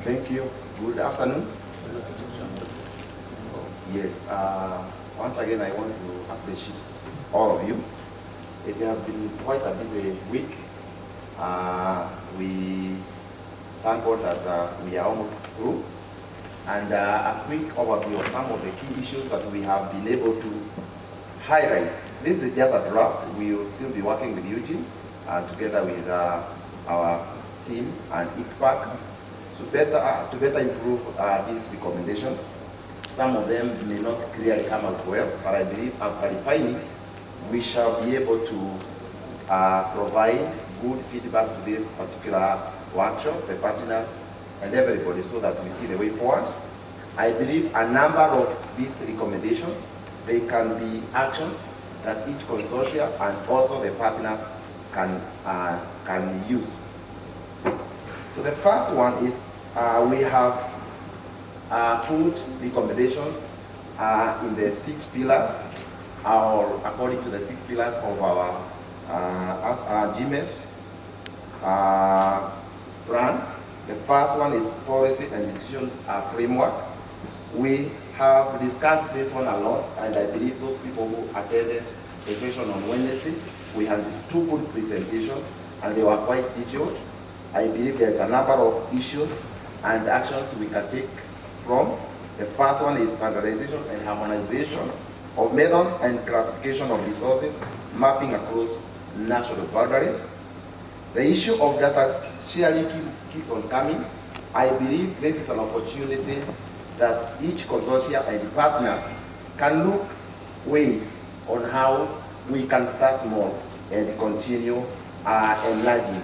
Thank you. Good afternoon. Yes, uh, once again, I want to appreciate all of you. It has been quite a busy week. Uh, we thank God that uh, we are almost through. And uh, a quick overview of some of the key issues that we have been able to highlight. This is just a draft. We will still be working with Eugene uh, together with uh, our team and ICPAC so better, uh, to better improve uh, these recommendations. Some of them may not clearly come out well, but I believe after refining, we shall be able to uh, provide good feedback to this particular workshop, the partners, and everybody so that we see the way forward. I believe a number of these recommendations, they can be actions that each consortia and also the partners can, uh, can use. So the first one is uh, we have uh, put recommendations uh, in the six pillars, or according to the six pillars of our uh, as our GMES uh, plan. The first one is policy and decision uh, framework. We have discussed this one a lot, and I believe those people who attended the session on Wednesday, we had two good presentations, and they were quite detailed. I believe there's a number of issues and actions we can take from. The first one is standardization and harmonization of methods and classification of resources mapping across national boundaries. The issue of data sharing keeps on coming. I believe this is an opportunity that each consortia and partners can look ways on how we can start small and continue uh, enlarging